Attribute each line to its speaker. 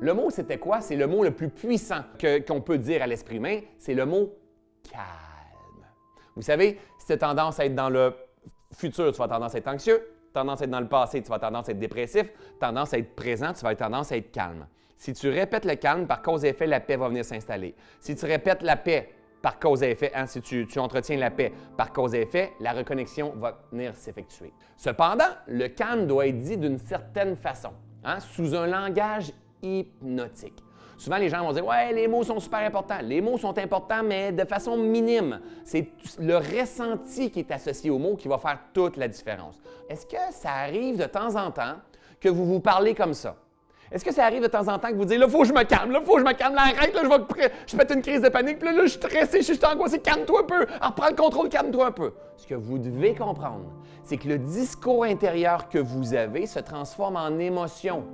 Speaker 1: Le mot, c'était quoi? C'est le mot le plus puissant qu'on peut dire à l'esprit humain, c'est le mot calme. Vous savez, si tu as tendance à être dans le futur, tu vas tendance à être anxieux, tendance à être dans le passé, tu vas tendance à être dépressif, tendance à être présent, tu vas avoir tendance à être calme. Si tu répètes le calme, par cause et effet, la paix va venir s'installer. Si tu répètes la paix, par cause et effet, hein, si tu, tu entretiens la paix par cause et effet, la reconnexion va venir s'effectuer. Cependant, le calme doit être dit d'une certaine façon, hein, sous un langage hypnotique. Souvent, les gens vont dire Ouais, les mots sont super importants. Les mots sont importants, mais de façon minime. C'est le ressenti qui est associé aux mots qui va faire toute la différence. Est-ce que ça arrive de temps en temps que vous vous parlez comme ça? Est-ce que ça arrive de temps en temps que vous dites, là, faut que je me calme, là, faut que je me calme, là, arrête, là, je vais, je pète une crise de panique, puis là, là, je suis stressé, je suis angoissé, calme-toi un peu, alors prends le contrôle, calme-toi un peu. Ce que vous devez comprendre, c'est que le discours intérieur que vous avez se transforme en émotion.